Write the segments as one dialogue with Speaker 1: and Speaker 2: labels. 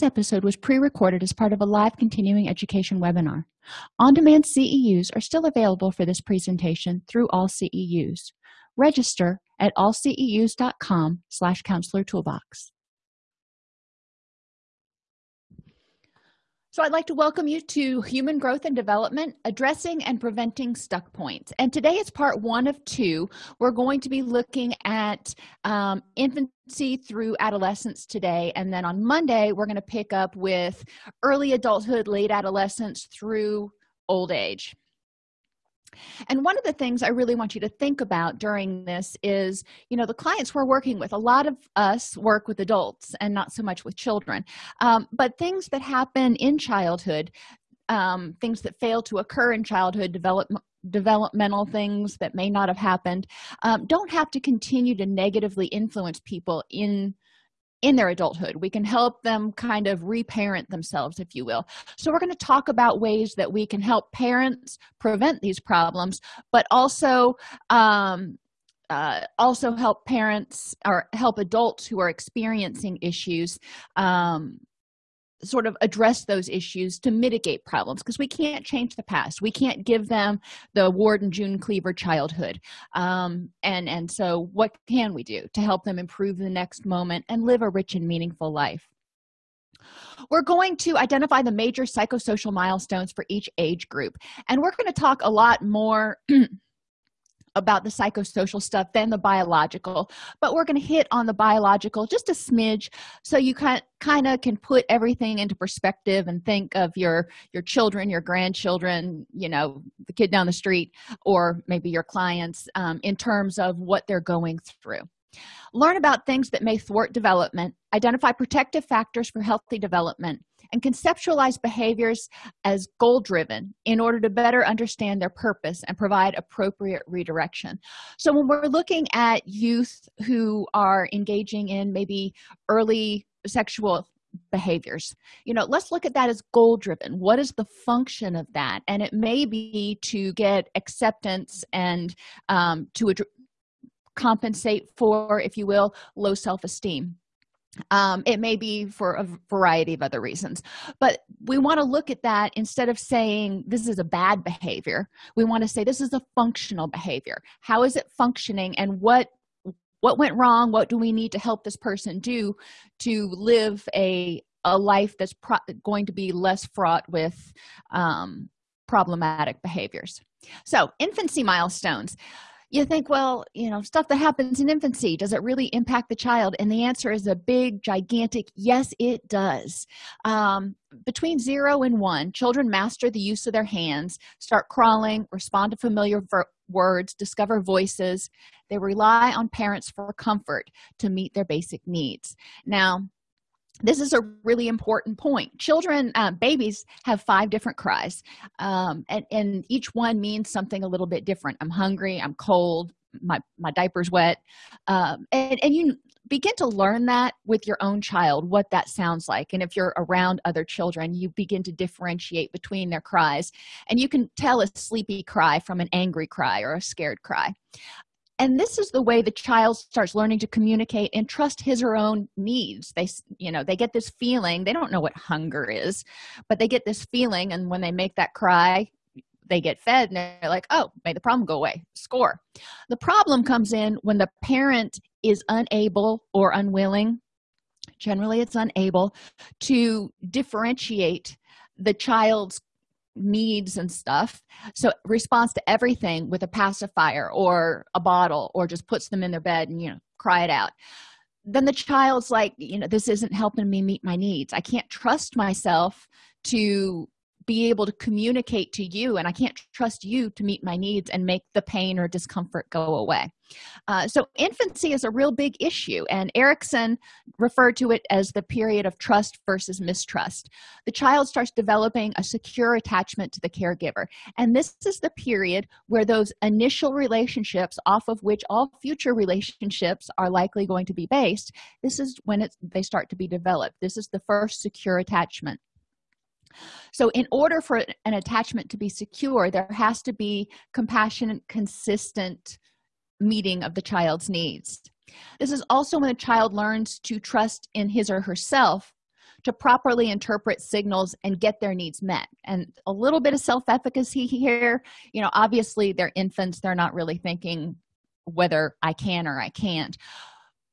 Speaker 1: this episode was pre-recorded as part of a live continuing education webinar. On-demand ceus are still available for this presentation through all ceus register at allceus.com slash counselor toolbox So, I'd like to welcome you to Human Growth and Development Addressing and Preventing Stuck Points. And today is part one of two. We're going to be looking at um, infancy through adolescence today. And then on Monday, we're going to pick up with early adulthood, late adolescence through old age and one of the things i really want you to think about during this is you know the clients we're working with a lot of us work with adults and not so much with children. Um, but things that happen in childhood um, things that fail to occur in childhood develop developmental things that may not have happened um, don't have to continue to negatively influence people in in their adulthood. We can help them kind of reparent themselves if you will. So we're going to talk about ways that we can help parents prevent these problems but also um, uh, also help parents or help adults who are experiencing issues um, sort of address those issues to mitigate problems because we can't change the past. We can't give them the ward and june cleaver childhood. Um, and and so what can we do to help them improve the next moment and live a rich and meaningful life? We're going to identify the major psychosocial milestones for each age group and we're going to talk a lot more about the psychosocial stuff than the biological but we're going to hit on the biological just a smidge so you kind kind of can put everything into perspective and think of your your children your grandchildren you know the kid down the street or maybe your clients um, in terms of what they're going through. Learn about things that may thwart development. Identify protective factors for healthy development and conceptualize behaviors as goal driven in order to better understand their purpose and provide appropriate redirection. So when we're looking at youth who are engaging in maybe early sexual behaviors you know let's look at that as goal driven what is the function of that? And it may be to get acceptance and um, to compensate for if you will low self-esteem um, it may be for a variety of other reasons but we want to look at that instead of saying this is a bad behavior. We want to say this is a functional behavior. How is it functioning and what what went wrong? What do we need to help this person do to live a a life that's going to be less fraught with um, problematic behaviors? So infancy milestones you think well you know stuff that happens in infancy does it really impact the child? And the answer is a big gigantic yes it does. Um, between zero and one children master the use of their hands start crawling respond to familiar words discover voices. They rely on parents for comfort to meet their basic needs. Now this is a really important point. Children uh, babies have five different cries um, and, and each one means something a little bit different. I'm hungry i'm cold my my diaper's wet. Um, and, and you begin to learn that with your own child what that sounds like. And if you're around other children you begin to differentiate between their cries. And you can tell a sleepy cry from an angry cry or a scared cry and this is the way the child starts learning to communicate and trust his or own needs. They you know they get this feeling they don't know what hunger is but they get this feeling and when they make that cry they get fed and they're like oh may the problem go away. Score. The problem comes in when the parent is unable or unwilling generally it's unable to differentiate the child's needs and stuff. So responds to everything with a pacifier or a bottle or just puts them in their bed and you know cry it out. Then the child's like you know this isn't helping me meet my needs. I can't trust myself to be able to communicate to you and i can't trust you to meet my needs and make the pain or discomfort go away. Uh, so infancy is a real big issue and erikson referred to it as the period of trust versus mistrust. The child starts developing a secure attachment to the caregiver and this is the period where those initial relationships off of which all future relationships are likely going to be based this is when it's they start to be developed. This is the first secure attachment so in order for an attachment to be secure there has to be compassionate consistent meeting of the child's needs. This is also when a child learns to trust in his or herself to properly interpret signals and get their needs met. And a little bit of self-efficacy here you know obviously they're infants they're not really thinking whether i can or i can't.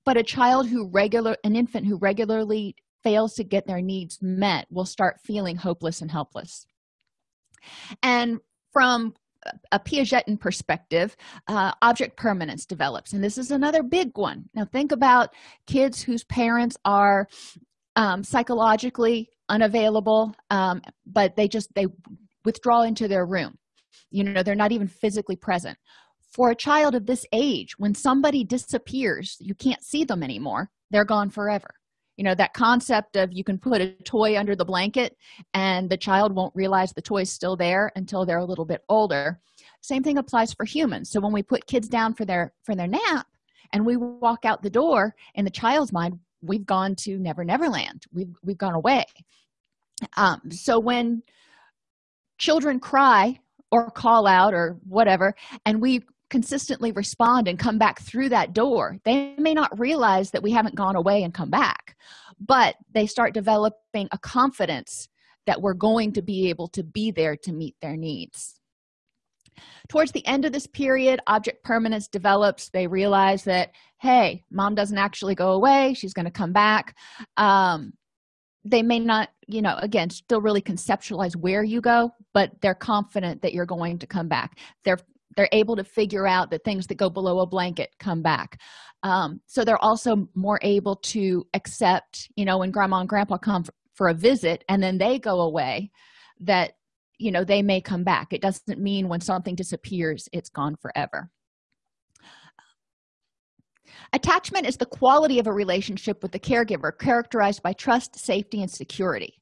Speaker 1: But a child who regular an infant who regularly fails to get their needs met will start feeling hopeless and helpless. And from a piagetian perspective uh, object permanence develops and this is another big one. Now think about kids whose parents are um, psychologically unavailable um, but they just they withdraw into their room. You know they're not even physically present. For a child of this age when somebody disappears you can't see them anymore. They're gone forever you know that concept of you can put a toy under the blanket and the child won't realize the toy's still there until they're a little bit older. Same thing applies for humans. So when we put kids down for their for their nap and we walk out the door in the child's mind we've gone to never never land we've we've gone away. Um, so when children cry or call out or whatever and we consistently respond and come back through that door they may not realize that we haven't gone away and come back but they start developing a confidence that we're going to be able to be there to meet their needs. Towards the end of this period object permanence develops. They realize that hey mom doesn't actually go away. She's going to come back. Um, they may not you know again still really conceptualize where you go but they're confident that you're going to come back. They're they're able to figure out that things that go below a blanket come back. Um, so they're also more able to accept you know when grandma and grandpa come for a visit and then they go away that you know they may come back. It doesn't mean when something disappears it's gone forever. Attachment is the quality of a relationship with the caregiver characterized by trust safety and security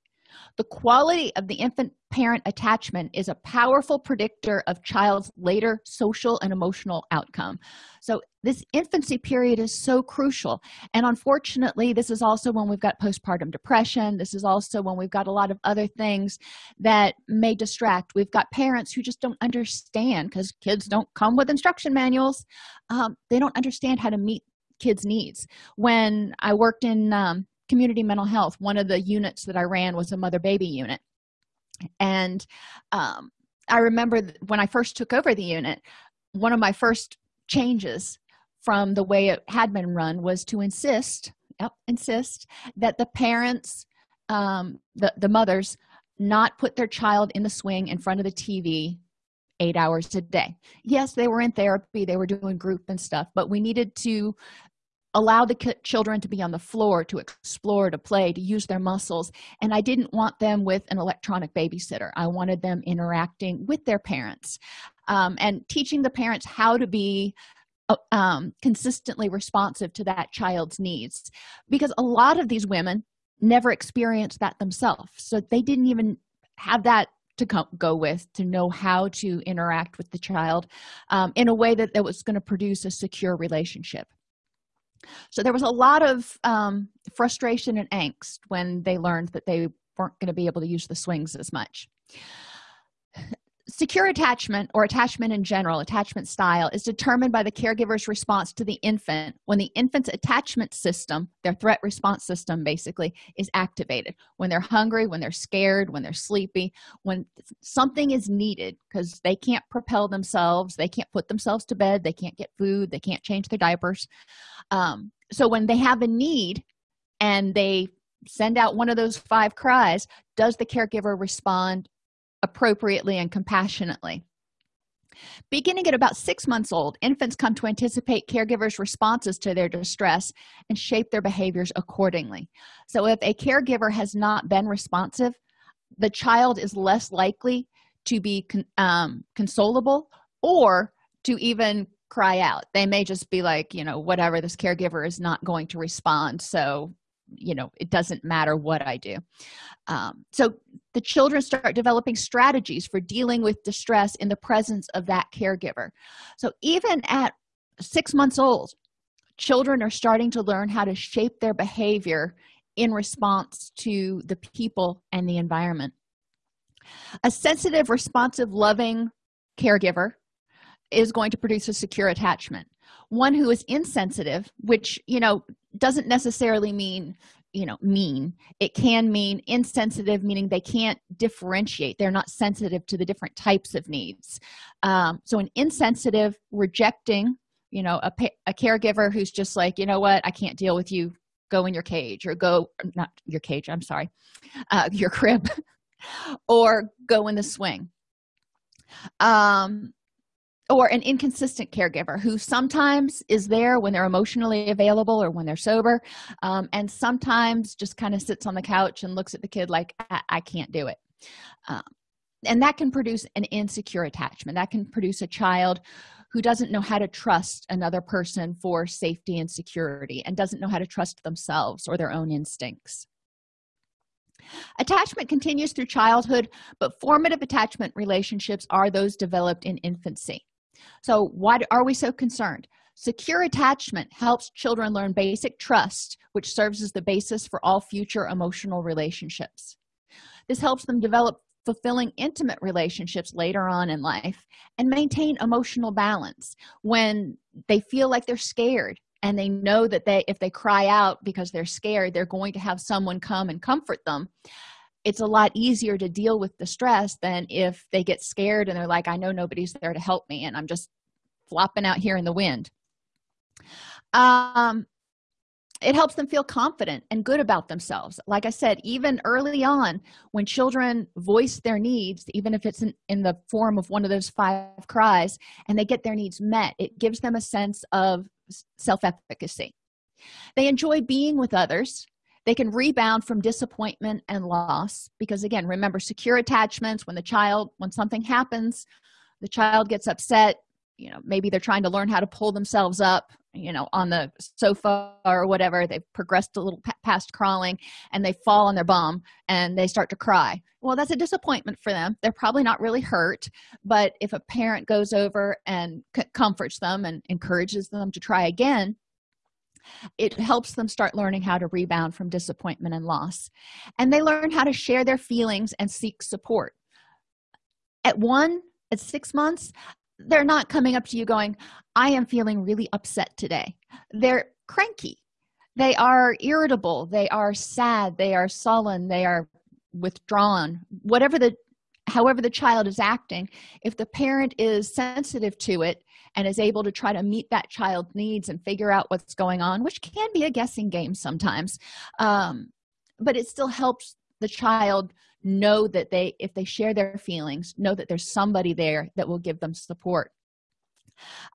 Speaker 1: the quality of the infant parent attachment is a powerful predictor of child's later social and emotional outcome. So this infancy period is so crucial. And unfortunately this is also when we've got postpartum depression. This is also when we've got a lot of other things that may distract. We've got parents who just don't understand because kids don't come with instruction manuals. Um, they don't understand how to meet kids needs. When i worked in um, community mental health. One of the units that i ran was a mother baby unit. And um, i remember when i first took over the unit one of my first changes from the way it had been run was to insist yep, insist that the parents um, the, the mothers not put their child in the swing in front of the tv eight hours a day. Yes they were in therapy they were doing group and stuff but we needed to allow the children to be on the floor to explore to play to use their muscles and i didn't want them with an electronic babysitter. I wanted them interacting with their parents um, and teaching the parents how to be uh, um, consistently responsive to that child's needs because a lot of these women never experienced that themselves so they didn't even have that to go with to know how to interact with the child um, in a way that, that was going to produce a secure relationship so there was a lot of um, frustration and angst when they learned that they weren't going to be able to use the swings as much secure attachment or attachment in general attachment style is determined by the caregiver's response to the infant. When the infant's attachment system their threat response system basically is activated. When they're hungry when they're scared when they're sleepy when something is needed because they can't propel themselves they can't put themselves to bed they can't get food they can't change their diapers. Um, so when they have a need and they send out one of those five cries does the caregiver respond appropriately and compassionately. Beginning at about six months old infants come to anticipate caregivers responses to their distress and shape their behaviors accordingly. So if a caregiver has not been responsive the child is less likely to be con um, consolable or to even cry out. They may just be like you know whatever this caregiver is not going to respond. So you know it doesn't matter what i do. Um, so the children start developing strategies for dealing with distress in the presence of that caregiver. So even at six months old children are starting to learn how to shape their behavior in response to the people and the environment. A sensitive responsive loving caregiver is going to produce a secure attachment. One who is insensitive which you know doesn't necessarily mean you know mean. It can mean insensitive meaning they can't differentiate. They're not sensitive to the different types of needs. Um, so an insensitive rejecting you know a, a caregiver who's just like you know what? I can't deal with you. Go in your cage or go not your cage i'm sorry uh, your crib or go in the swing. Um or an inconsistent caregiver who sometimes is there when they're emotionally available or when they're sober um, and sometimes just kind of sits on the couch and looks at the kid like i, I can't do it. Um, and that can produce an insecure attachment. That can produce a child who doesn't know how to trust another person for safety and security and doesn't know how to trust themselves or their own instincts. Attachment continues through childhood but formative attachment relationships are those developed in infancy so why are we so concerned? Secure attachment helps children learn basic trust which serves as the basis for all future emotional relationships. This helps them develop fulfilling intimate relationships later on in life and maintain emotional balance when they feel like they're scared and they know that they if they cry out because they're scared they're going to have someone come and comfort them it's a lot easier to deal with the stress than if they get scared and they're like i know nobody's there to help me and i'm just flopping out here in the wind. Um it helps them feel confident and good about themselves. Like i said even early on when children voice their needs even if it's in, in, the form of one of those five cries and they get their needs met it gives them a sense of self-efficacy. They enjoy being with others they can rebound from disappointment and loss because again remember secure attachments when the child when something happens the child gets upset you know maybe they're trying to learn how to pull themselves up you know on the sofa or whatever. They've progressed a little past crawling and they fall on their bum and they start to cry. Well that's a disappointment for them. They're probably not really hurt but if a parent goes over and comforts them and encourages them to try again it helps them start learning how to rebound from disappointment and loss. And they learn how to share their feelings and seek support. At one at six months they're not coming up to you going i am feeling really upset today. They're cranky. They are irritable. They are sad. They are sullen. They are withdrawn. Whatever the however the child is acting if the parent is sensitive to it and is able to try to meet that child's needs and figure out what's going on which can be a guessing game sometimes um, but it still helps the child know that they if they share their feelings know that there's somebody there that will give them support.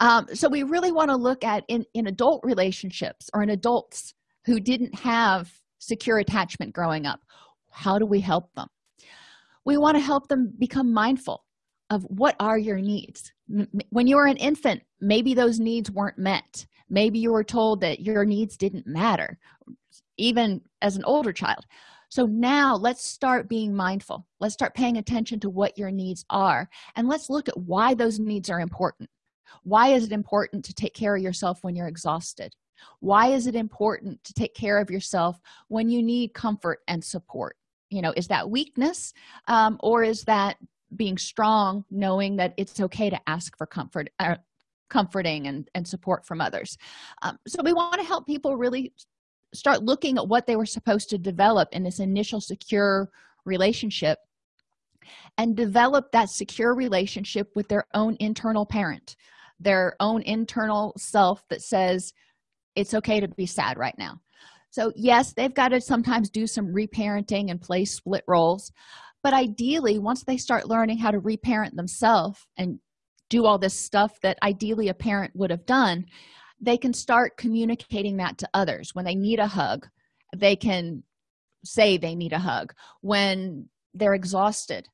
Speaker 1: Um, so we really want to look at in in adult relationships or in adults who didn't have secure attachment growing up how do we help them we want to help them become mindful of what are your needs. When you were an infant maybe those needs weren't met. Maybe you were told that your needs didn't matter even as an older child. So now let's start being mindful. Let's start paying attention to what your needs are and let's look at why those needs are important. Why is it important to take care of yourself when you're exhausted? Why is it important to take care of yourself when you need comfort and support you know is that weakness um, or is that being strong knowing that it's okay to ask for comfort uh, comforting and, and support from others? Um, so we want to help people really start looking at what they were supposed to develop in this initial secure relationship and develop that secure relationship with their own internal parent their own internal self that says it's okay to be sad right now so yes they've got to sometimes do some reparenting and play split roles but ideally once they start learning how to reparent themselves and do all this stuff that ideally a parent would have done they can start communicating that to others. When they need a hug they can say they need a hug. When they're exhausted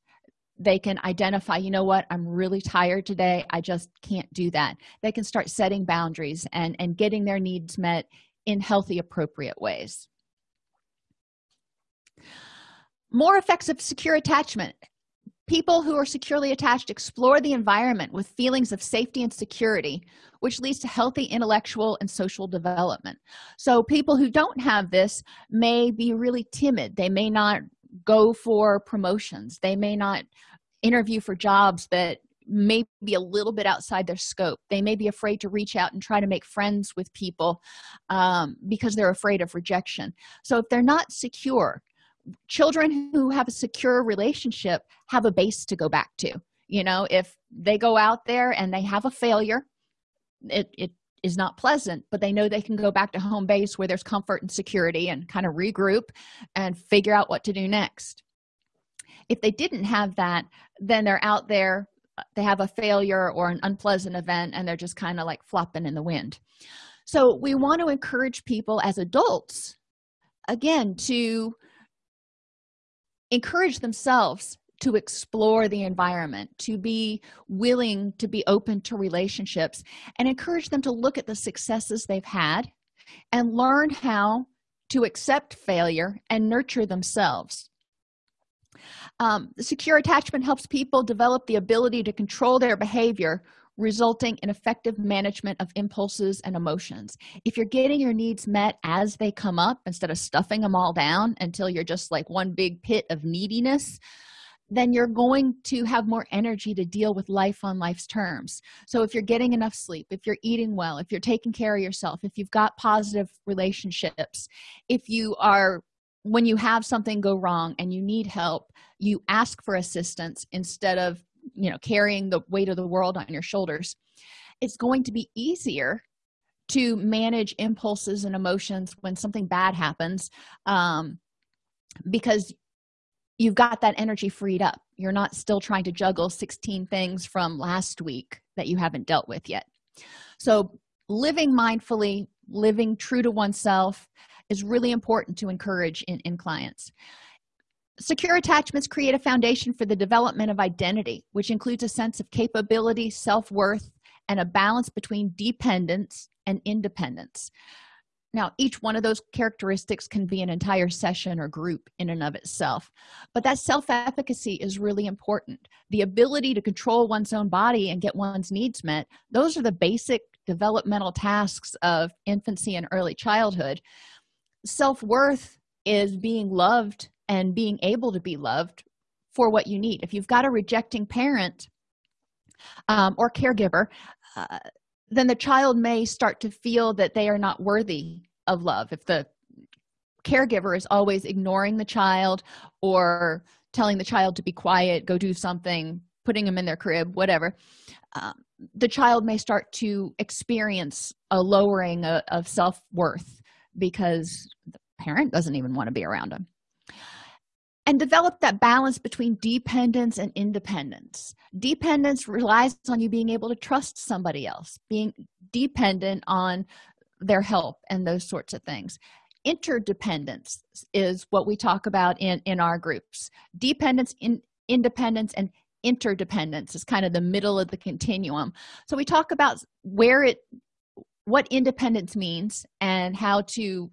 Speaker 1: they can identify you know what? I'm really tired today. I just can't do that. They can start setting boundaries and and getting their needs met in healthy appropriate ways. More effects of secure attachment. People who are securely attached explore the environment with feelings of safety and security which leads to healthy intellectual and social development. So people who don't have this may be really timid. They may not go for promotions. They may not interview for jobs that may be a little bit outside their scope. They may be afraid to reach out and try to make friends with people um, because they're afraid of rejection. So if they're not secure children who have a secure relationship have a base to go back to. You know if they go out there and they have a failure it, it is not pleasant but they know they can go back to home base where there's comfort and security and kind of regroup and figure out what to do next. If they didn't have that then they're out there they have a failure or an unpleasant event and they're just kind of like flopping in the wind. So we want to encourage people as adults again to encourage themselves to explore the environment to be willing to be open to relationships and encourage them to look at the successes they've had and learn how to accept failure and nurture themselves um, secure attachment helps people develop the ability to control their behavior resulting in effective management of impulses and emotions. If you're getting your needs met as they come up instead of stuffing them all down until you're just like one big pit of neediness then you're going to have more energy to deal with life on life's terms. So if you're getting enough sleep if you're eating well if you're taking care of yourself if you've got positive relationships if you are when you have something go wrong and you need help you ask for assistance instead of you know carrying the weight of the world on your shoulders. It's going to be easier to manage impulses and emotions when something bad happens um, because you've got that energy freed up. You're not still trying to juggle 16 things from last week that you haven't dealt with yet. So living mindfully living true to oneself is really important to encourage in, in clients. Secure attachments create a foundation for the development of identity which includes a sense of capability self-worth and a balance between dependence and independence. Now each one of those characteristics can be an entire session or group in and of itself but that self-efficacy is really important. The ability to control one's own body and get one's needs met those are the basic developmental tasks of infancy and early childhood self-worth is being loved and being able to be loved for what you need. If you've got a rejecting parent um, or caregiver uh, then the child may start to feel that they are not worthy of love. If the caregiver is always ignoring the child or telling the child to be quiet go do something putting them in their crib whatever um, the child may start to experience a lowering of, of self-worth because the parent doesn't even want to be around them and develop that balance between dependence and independence. Dependence relies on you being able to trust somebody else being dependent on their help and those sorts of things. Interdependence is what we talk about in in our groups. Dependence in independence and interdependence is kind of the middle of the continuum. So we talk about where it what independence means and how to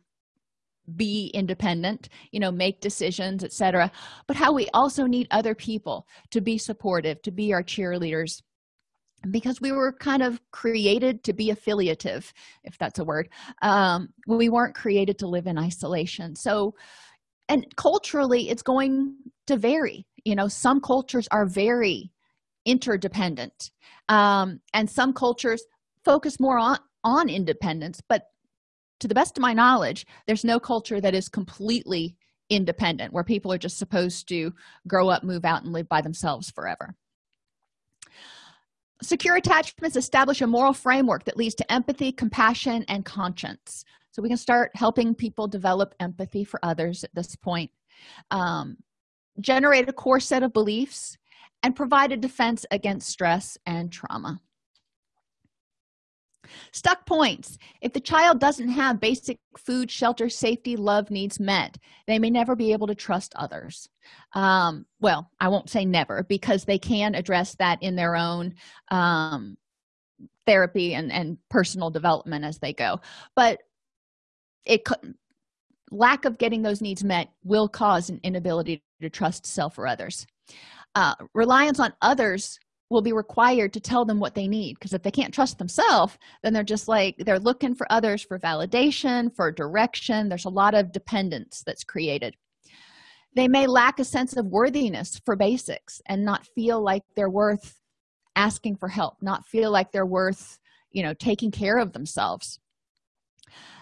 Speaker 1: be independent you know make decisions etc but how we also need other people to be supportive to be our cheerleaders. Because we were kind of created to be affiliative if that's a word. Um, we weren't created to live in isolation. So and culturally it's going to vary. You know some cultures are very interdependent um, and some cultures focus more on on independence but to the best of my knowledge there's no culture that is completely independent where people are just supposed to grow up move out and live by themselves forever. Secure attachments establish a moral framework that leads to empathy compassion and conscience. So we can start helping people develop empathy for others at this point um, generate a core set of beliefs and provide a defense against stress and trauma stuck points. If the child doesn't have basic food shelter safety love needs met they may never be able to trust others. Um, well i won't say never because they can address that in their own um, therapy and and personal development as they go. But it lack of getting those needs met will cause an inability to trust self or others. Uh, reliance on others will be required to tell them what they need because if they can't trust themselves then they're just like they're looking for others for validation for direction. There's a lot of dependence that's created. They may lack a sense of worthiness for basics and not feel like they're worth asking for help not feel like they're worth you know taking care of themselves.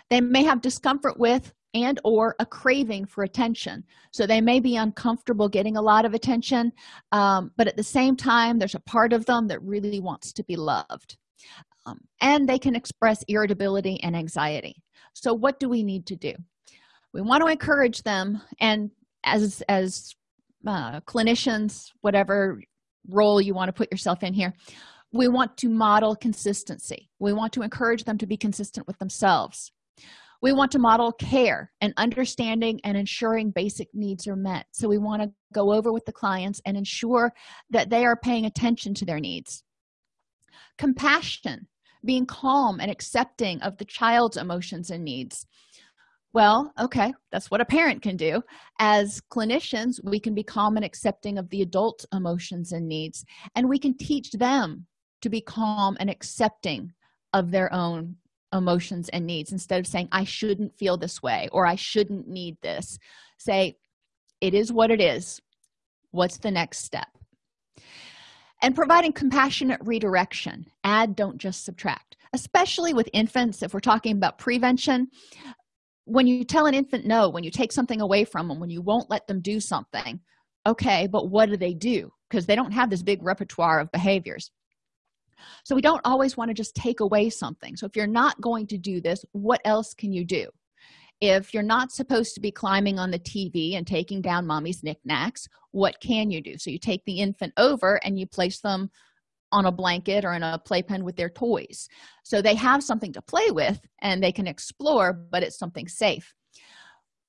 Speaker 1: They may have discomfort with and or a craving for attention. So they may be uncomfortable getting a lot of attention um, but at the same time there's a part of them that really wants to be loved. Um, and they can express irritability and anxiety. So what do we need to do? We want to encourage them and as as uh, clinicians whatever role you want to put yourself in here we want to model consistency. We want to encourage them to be consistent with themselves we want to model care and understanding and ensuring basic needs are met. So we want to go over with the clients and ensure that they are paying attention to their needs. Compassion being calm and accepting of the child's emotions and needs. Well okay that's what a parent can do. As clinicians we can be calm and accepting of the adult emotions and needs and we can teach them to be calm and accepting of their own emotions and needs instead of saying i shouldn't feel this way or i shouldn't need this say it is what it is. What's the next step? And providing compassionate redirection add don't just subtract. Especially with infants if we're talking about prevention when you tell an infant no when you take something away from them when you won't let them do something okay but what do they do? Because they don't have this big repertoire of behaviors so we don't always want to just take away something. So if you're not going to do this what else can you do? If you're not supposed to be climbing on the tv and taking down mommy's knickknacks what can you do? So you take the infant over and you place them on a blanket or in a playpen with their toys. So they have something to play with and they can explore but it's something safe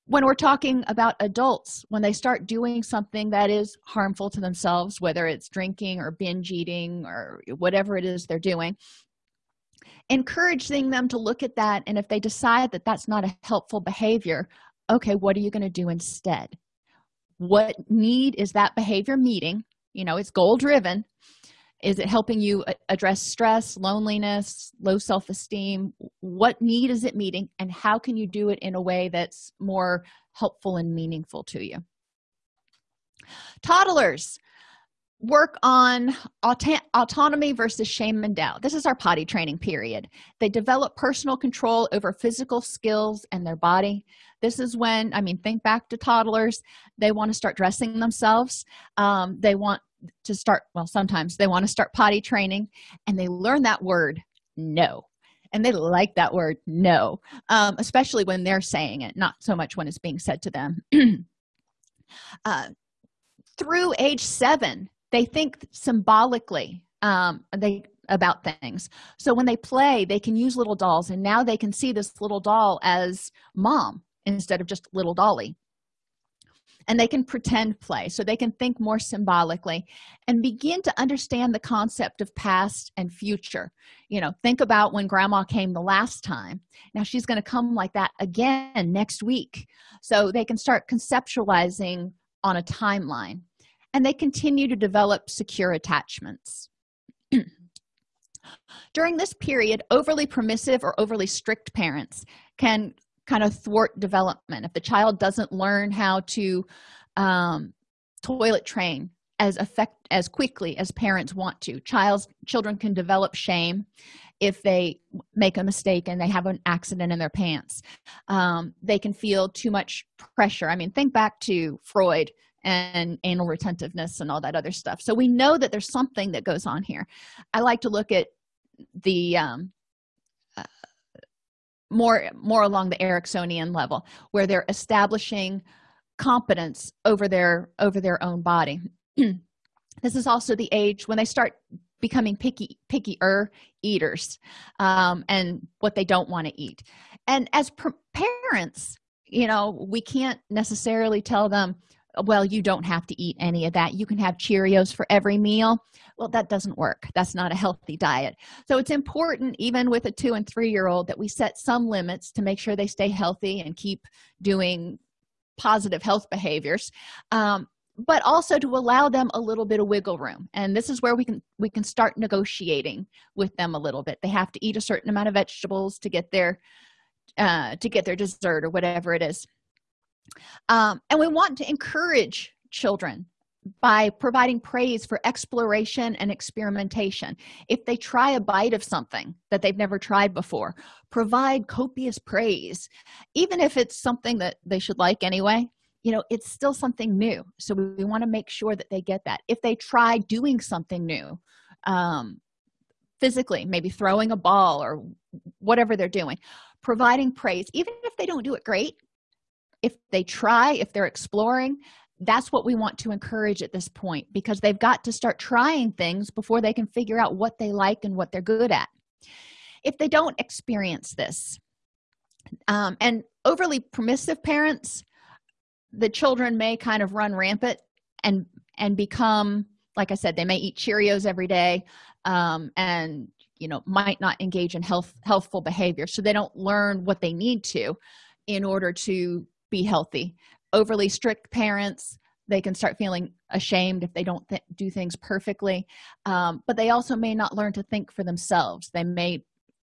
Speaker 1: when we're talking about adults when they start doing something that is harmful to themselves whether it's drinking or binge eating or whatever it is they're doing encouraging them to look at that and if they decide that that's not a helpful behavior okay what are you going to do instead? What need is that behavior meeting? You know it's goal driven is it helping you address stress loneliness low self-esteem? What need is it meeting and how can you do it in a way that's more helpful and meaningful to you? Toddlers work on auto autonomy versus shame and doubt. This is our potty training period. They develop personal control over physical skills and their body. This is when i mean think back to toddlers. They want to start dressing themselves. Um, they want to start well sometimes they want to start potty training and they learn that word no. And they like that word no. Um, especially when they're saying it not so much when it's being said to them. Uh, through age seven they think symbolically um, they about things. So when they play they can use little dolls and now they can see this little doll as mom instead of just little dolly and they can pretend play so they can think more symbolically and begin to understand the concept of past and future. You know think about when grandma came the last time. Now she's going to come like that again next week. So they can start conceptualizing on a timeline and they continue to develop secure attachments. During this period overly permissive or overly strict parents can kind of thwart development. If the child doesn't learn how to um, toilet train as effect as quickly as parents want to child's children can develop shame if they make a mistake and they have an accident in their pants. Um, they can feel too much pressure. I mean think back to freud and anal retentiveness and all that other stuff. So we know that there's something that goes on here. I like to look at the um, more more along the eriksonian level where they're establishing competence over their over their own body. This is also the age when they start becoming picky pickier eaters um, and what they don't want to eat. And as parents you know we can't necessarily tell them well you don't have to eat any of that. You can have cheerios for every meal well that doesn't work. That's not a healthy diet. So it's important even with a two and three year old that we set some limits to make sure they stay healthy and keep doing positive health behaviors um, but also to allow them a little bit of wiggle room. And this is where we can we can start negotiating with them a little bit. They have to eat a certain amount of vegetables to get their uh, to get their dessert or whatever it is. Um, and we want to encourage children by providing praise for exploration and experimentation. If they try a bite of something that they've never tried before provide copious praise. Even if it's something that they should like anyway you know it's still something new. So we, want to make sure that they get that. If they try doing something new um, physically maybe throwing a ball or whatever they're doing providing praise. Even if they don't do it great if they try if they're exploring that's what we want to encourage at this point because they've got to start trying things before they can figure out what they like and what they're good at. If they don't experience this um, and overly permissive parents the children may kind of run rampant and and become like i said they may eat cheerios every day um, and you know might not engage in health healthful behavior. So they don't learn what they need to in order to be healthy overly strict parents they can start feeling ashamed if they don't th do things perfectly. Um, but they also may not learn to think for themselves. They may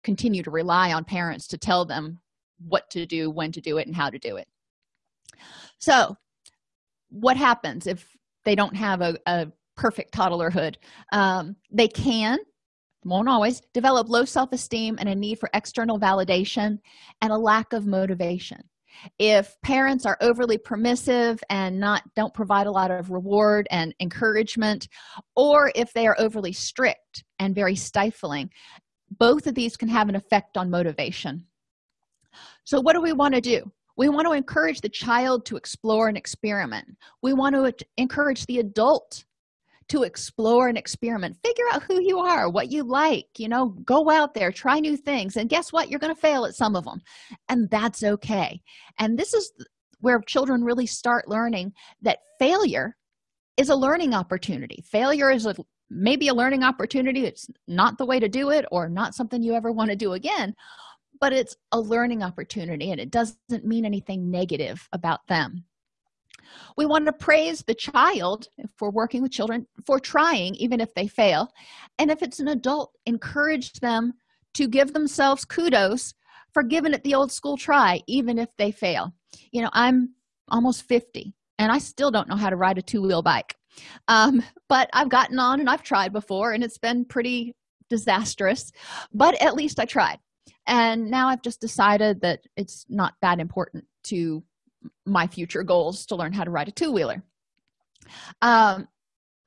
Speaker 1: continue to rely on parents to tell them what to do when to do it and how to do it. So what happens if they don't have a, a perfect toddlerhood? Um, they can won't always develop low self-esteem and a need for external validation and a lack of motivation if parents are overly permissive and not don't provide a lot of reward and encouragement or if they are overly strict and very stifling both of these can have an effect on motivation. So what do we want to do? We want to encourage the child to explore and experiment. We want to encourage the adult to explore and experiment. Figure out who you are what you like you know go out there try new things and guess what? You're going to fail at some of them and that's okay. And this is where children really start learning that failure is a learning opportunity. Failure is a maybe a learning opportunity. It's not the way to do it or not something you ever want to do again but it's a learning opportunity and it doesn't mean anything negative about them we want to praise the child if we're working with children for trying even if they fail. And if it's an adult encourage them to give themselves kudos for giving it the old school try even if they fail. You know i'm almost 50 and i still don't know how to ride a two-wheel bike. Um, but i've gotten on and i've tried before and it's been pretty disastrous but at least i tried. And now i've just decided that it's not that important to my future goals to learn how to ride a two-wheeler. Um,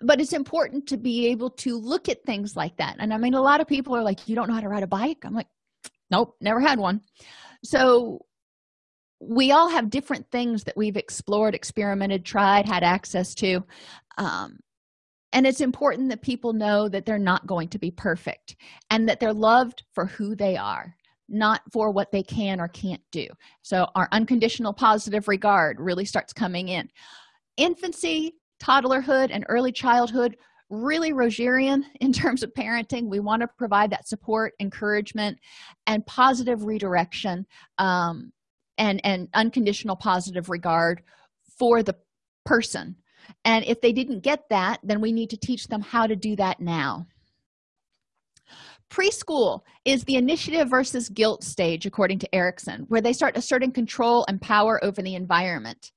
Speaker 1: but it's important to be able to look at things like that. And i mean a lot of people are like you don't know how to ride a bike? I'm like nope never had one. So we all have different things that we've explored experimented tried had access to. Um, and it's important that people know that they're not going to be perfect and that they're loved for who they are not for what they can or can't do. So our unconditional positive regard really starts coming in. Infancy toddlerhood and early childhood really rogerian in terms of parenting. We want to provide that support encouragement and positive redirection um, and and unconditional positive regard for the person. And if they didn't get that then we need to teach them how to do that now preschool is the initiative versus guilt stage according to erikson where they start asserting control and power over the environment.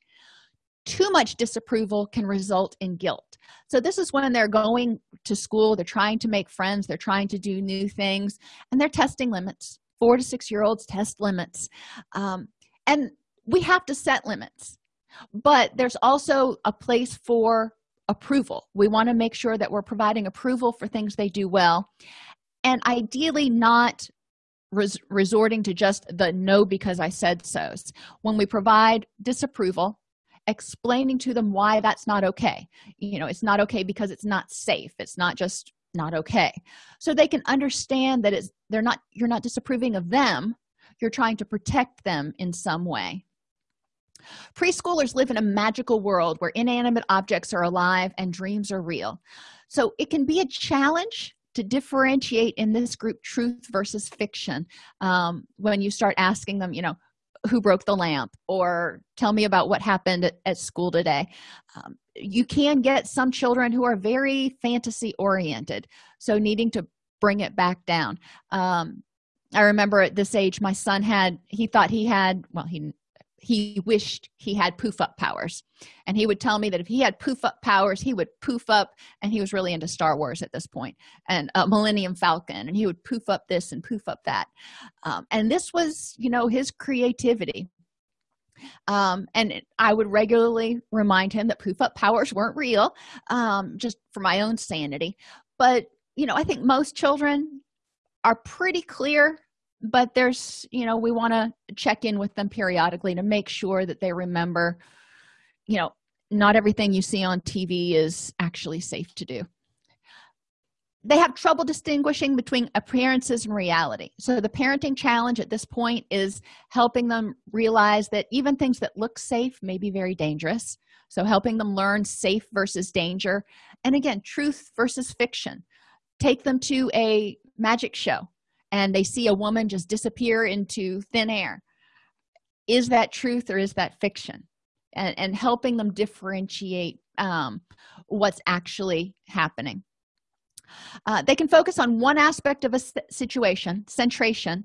Speaker 1: Too much disapproval can result in guilt. So this is when they're going to school they're trying to make friends they're trying to do new things and they're testing limits. Four to six year olds test limits. Um, and we have to set limits. But there's also a place for approval. We want to make sure that we're providing approval for things they do well and ideally not res resorting to just the no because i said so when we provide disapproval explaining to them why that's not okay. You know it's not okay because it's not safe. It's not just not okay. So they can understand that it's they're not you're not disapproving of them. You're trying to protect them in some way. Preschoolers live in a magical world where inanimate objects are alive and dreams are real. So it can be a challenge to differentiate in this group truth versus fiction um, when you start asking them you know who broke the lamp or tell me about what happened at, at school today. Um, you can get some children who are very fantasy oriented so needing to bring it back down. Um, i remember at this age my son had he thought he had well he he wished he had poof up powers. And he would tell me that if he had poof up powers he would poof up and he was really into star wars at this point and uh, millennium falcon and he would poof up this and poof up that. Um, and this was you know his creativity. Um, and i would regularly remind him that poof up powers weren't real um, just for my own sanity. But you know i think most children are pretty clear but there's you know we want to check in with them periodically to make sure that they remember you know not everything you see on tv is actually safe to do. They have trouble distinguishing between appearances and reality. So the parenting challenge at this point is helping them realize that even things that look safe may be very dangerous. So helping them learn safe versus danger. And again truth versus fiction. Take them to a magic show and they see a woman just disappear into thin air. Is that truth or is that fiction? And, and helping them differentiate um, what's actually happening. Uh, they can focus on one aspect of a situation centration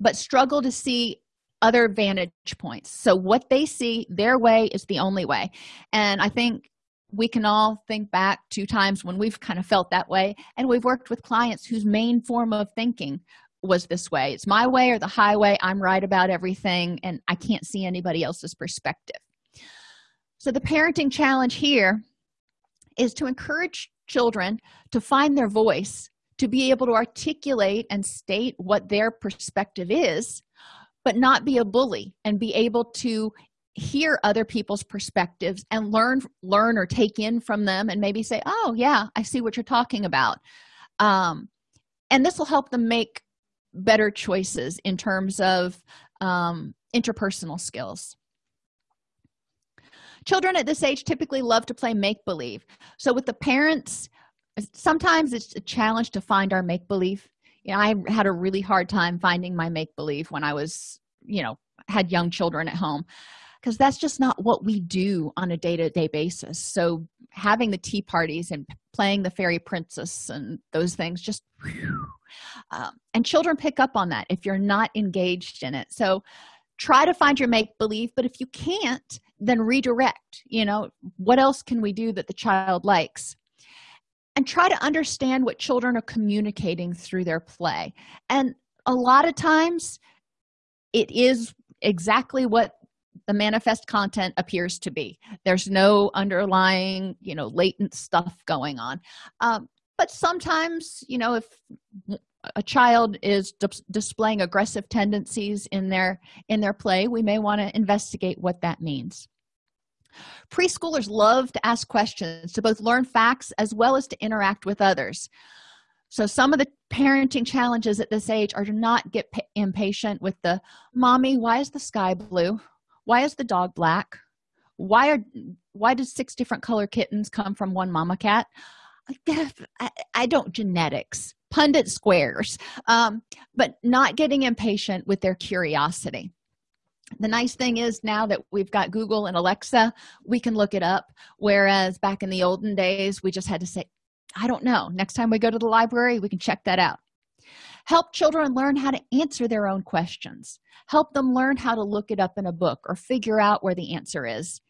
Speaker 1: but struggle to see other vantage points. So what they see their way is the only way. And i think we can all think back to times when we've kind of felt that way. And we've worked with clients whose main form of thinking was this way. It's my way or the highway. I'm right about everything and i can't see anybody else's perspective. So the parenting challenge here is to encourage children to find their voice to be able to articulate and state what their perspective is but not be a bully and be able to hear other people's perspectives and learn learn or take in from them and maybe say oh yeah i see what you're talking about. Um, and this will help them make better choices in terms of um, interpersonal skills. Children at this age typically love to play make-believe. So with the parents sometimes it's a challenge to find our make-believe. You know i had a really hard time finding my make-believe when i was you know had young children at home because that's just not what we do on a day-to-day -day basis. So having the tea parties and playing the fairy princess and those things just um, and children pick up on that if you're not engaged in it. So try to find your make believe but if you can't then redirect you know what else can we do that the child likes? And try to understand what children are communicating through their play. And a lot of times it is exactly what the manifest content appears to be. There's no underlying you know latent stuff going on. Um, but sometimes you know if a child is displaying aggressive tendencies in their in their play we may want to investigate what that means. Preschoolers love to ask questions to both learn facts as well as to interact with others. So some of the parenting challenges at this age are to not get impatient with the mommy why is the sky blue why is the dog black? Why are why does six different color kittens come from one mama cat? I, I don't genetics Punnett squares um, but not getting impatient with their curiosity. The nice thing is now that we've got google and alexa we can look it up whereas back in the olden days we just had to say i don't know. Next time we go to the library we can check that out help children learn how to answer their own questions. Help them learn how to look it up in a book or figure out where the answer is.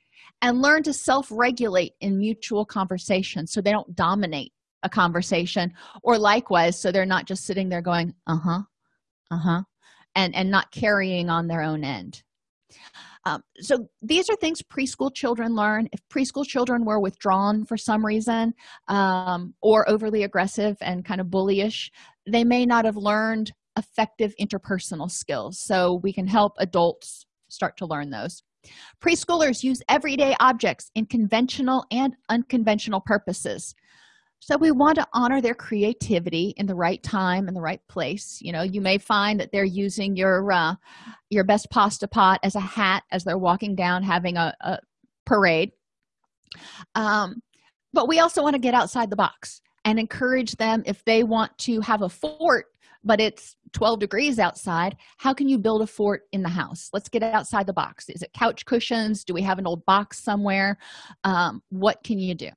Speaker 1: And learn to self-regulate in mutual conversation so they don't dominate a conversation. Or likewise so they're not just sitting there going uh-huh uh-huh and and not carrying on their own end. Um, so these are things preschool children learn. If preschool children were withdrawn for some reason um, or overly aggressive and kind of bullyish they may not have learned effective interpersonal skills so we can help adults start to learn those. Preschoolers use everyday objects in conventional and unconventional purposes. So we want to honor their creativity in the right time and the right place. You know you may find that they're using your uh, your best pasta pot as a hat as they're walking down having a, a parade. Um, but we also want to get outside the box and encourage them if they want to have a fort but it's 12 degrees outside how can you build a fort in the house? Let's get outside the box. Is it couch cushions? Do we have an old box somewhere? Um, what can you do?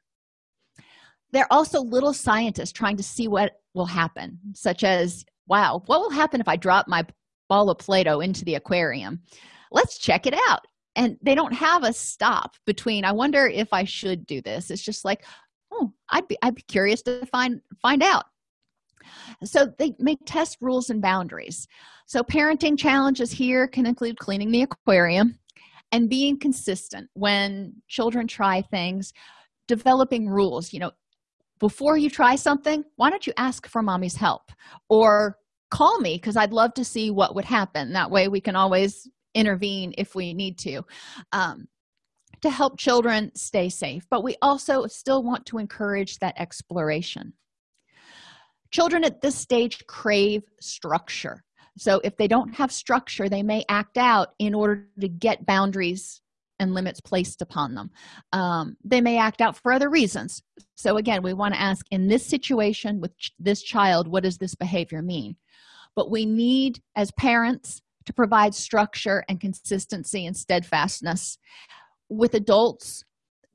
Speaker 1: They're also little scientists trying to see what will happen such as wow what will happen if i drop my ball of play-doh into the aquarium? Let's check it out. And they don't have a stop between i wonder if i should do this. It's just like oh i'd be i'd be curious to find find out. So they make test rules and boundaries. So parenting challenges here can include cleaning the aquarium and being consistent when children try things developing rules you know before you try something why don't you ask for mommy's help? Or call me because i'd love to see what would happen. That way we can always intervene if we need to. Um, to help children stay safe but we also still want to encourage that exploration. Children at this stage crave structure. So if they don't have structure they may act out in order to get boundaries and limits placed upon them. Um, they may act out for other reasons. So again we want to ask in this situation with ch this child what does this behavior mean? But we need as parents to provide structure and consistency and steadfastness with adults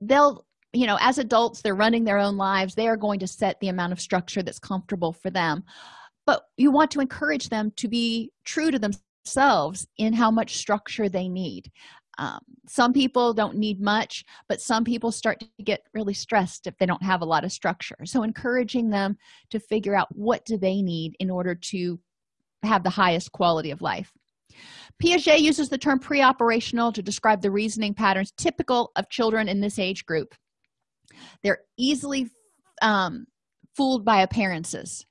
Speaker 1: they'll you know as adults they're running their own lives. They are going to set the amount of structure that's comfortable for them. But you want to encourage them to be true to themselves in how much structure they need. Um, some people don't need much but some people start to get really stressed if they don't have a lot of structure. So encouraging them to figure out what do they need in order to have the highest quality of life piaget uses the term pre-operational to describe the reasoning patterns typical of children in this age group. They're easily um, fooled by appearances.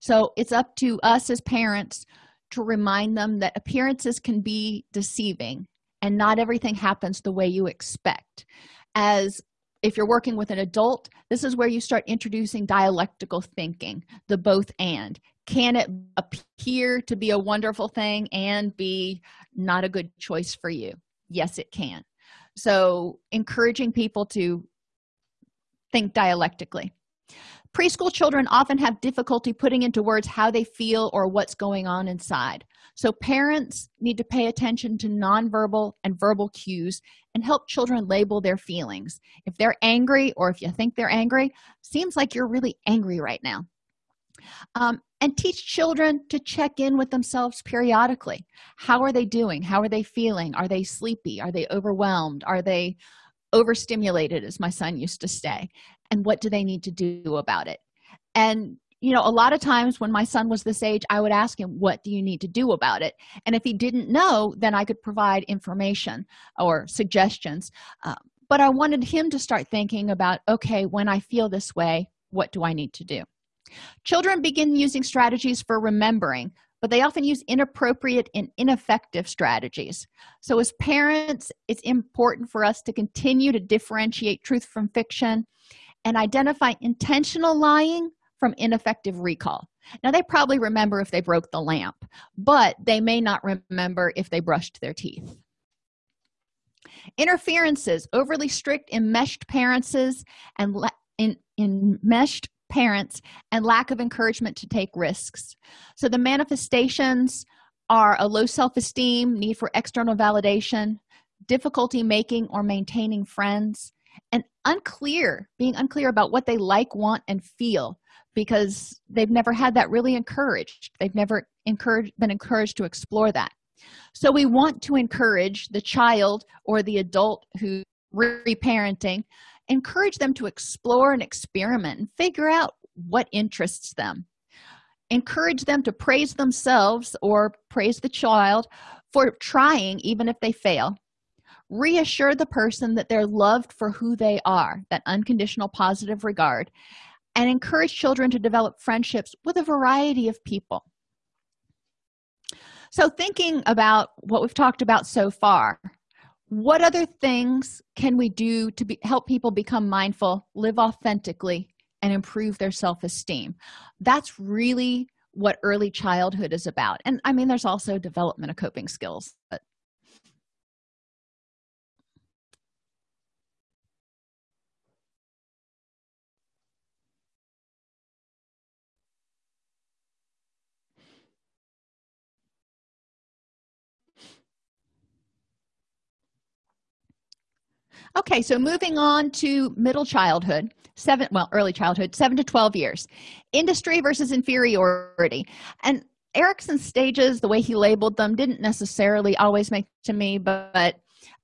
Speaker 1: So it's up to us as parents to remind them that appearances can be deceiving and not everything happens the way you expect. As if you're working with an adult this is where you start introducing dialectical thinking the both and. Can it appear to be a wonderful thing and be not a good choice for you? Yes it can. So encouraging people to think dialectically. Preschool children often have difficulty putting into words how they feel or what's going on inside so parents need to pay attention to nonverbal and verbal cues and help children label their feelings. If they're angry or if you think they're angry seems like you're really angry right now. Um, and teach children to check in with themselves periodically. How are they doing? How are they feeling? Are they sleepy? Are they overwhelmed? Are they overstimulated as my son used to say? And what do they need to do about it? And you know a lot of times when my son was this age i would ask him what do you need to do about it? And if he didn't know then i could provide information or suggestions. Uh, but i wanted him to start thinking about okay when i feel this way what do i need to do? Children begin using strategies for remembering but they often use inappropriate and ineffective strategies. So as parents it's important for us to continue to differentiate truth from fiction and identify intentional lying from ineffective recall. Now they probably remember if they broke the lamp but they may not remember if they brushed their teeth. Interferences overly strict enmeshed parents and in enmeshed parents and lack of encouragement to take risks. So the manifestations are a low self-esteem need for external validation difficulty making or maintaining friends and unclear being unclear about what they like want and feel because they've never had that really encouraged. They've never encouraged been encouraged to explore that. So we want to encourage the child or the adult who reparenting encourage them to explore and experiment and figure out what interests them. Encourage them to praise themselves or praise the child for trying even if they fail. Reassure the person that they're loved for who they are that unconditional positive regard and encourage children to develop friendships with a variety of people. So thinking about what we've talked about so far what other things can we do to be, help people become mindful live authentically and improve their self-esteem? That's really what early childhood is about. And i mean there's also development of coping skills but okay so moving on to middle childhood seven well early childhood seven to 12 years. Industry versus inferiority. And erikson's stages the way he labeled them didn't necessarily always make to me but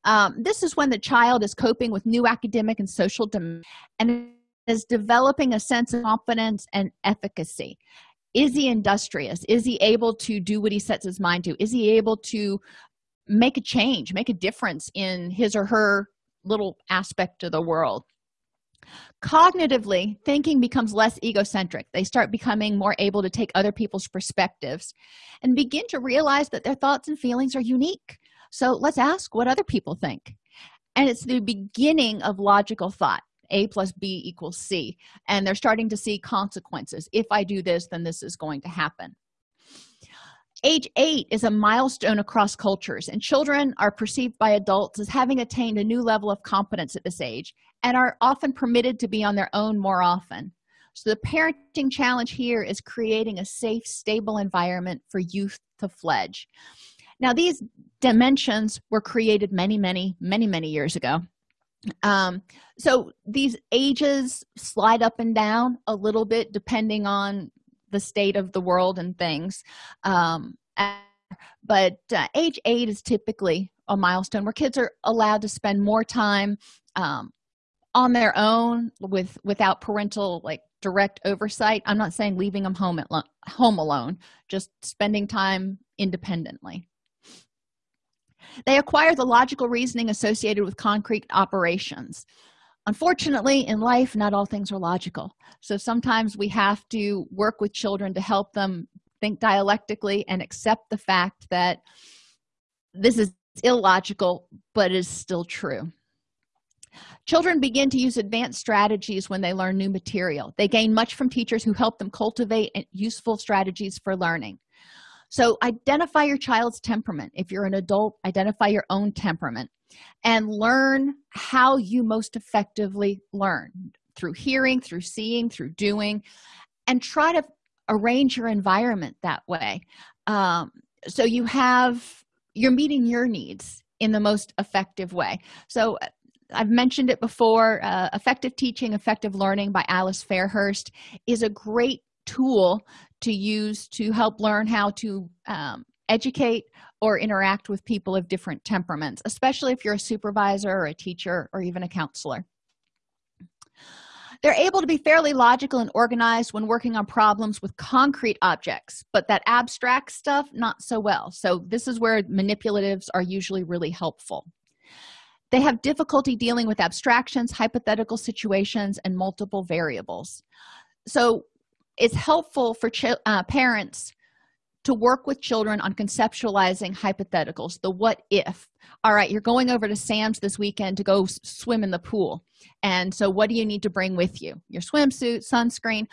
Speaker 1: um, this is when the child is coping with new academic and social demands and is developing a sense of confidence and efficacy. Is he industrious? Is he able to do what he sets his mind to? Is he able to make a change make a difference in his or her little aspect of the world. Cognitively thinking becomes less egocentric. They start becoming more able to take other people's perspectives and begin to realize that their thoughts and feelings are unique. So let's ask what other people think. And it's the beginning of logical thought a plus b equals c. And they're starting to see consequences. If i do this then this is going to happen age eight is a milestone across cultures and children are perceived by adults as having attained a new level of competence at this age and are often permitted to be on their own more often. So the parenting challenge here is creating a safe stable environment for youth to fledge. Now these dimensions were created many many many many years ago. Um so these ages slide up and down a little bit depending on the state of the world and things um but uh, age eight is typically a milestone where kids are allowed to spend more time um, on their own with without parental like direct oversight. I'm not saying leaving them home at home alone just spending time independently. They acquire the logical reasoning associated with concrete operations unfortunately in life not all things are logical. So sometimes we have to work with children to help them think dialectically and accept the fact that this is illogical but is still true. Children begin to use advanced strategies when they learn new material. They gain much from teachers who help them cultivate useful strategies for learning so identify your child's temperament. If you're an adult identify your own temperament and learn how you most effectively learn through hearing through seeing through doing and try to arrange your environment that way. Um, so you have you're meeting your needs in the most effective way. So i've mentioned it before uh, effective teaching effective learning by alice fairhurst is a great tool to use to help learn how to um, educate or interact with people of different temperaments especially if you're a supervisor or a teacher or even a counselor. They're able to be fairly logical and organized when working on problems with concrete objects but that abstract stuff not so well. So this is where manipulatives are usually really helpful. They have difficulty dealing with abstractions hypothetical situations and multiple variables. So it's helpful for uh, parents to work with children on conceptualizing hypotheticals the what if. All right you're going over to sam's this weekend to go swim in the pool. And so what do you need to bring with you? Your swimsuit sunscreen.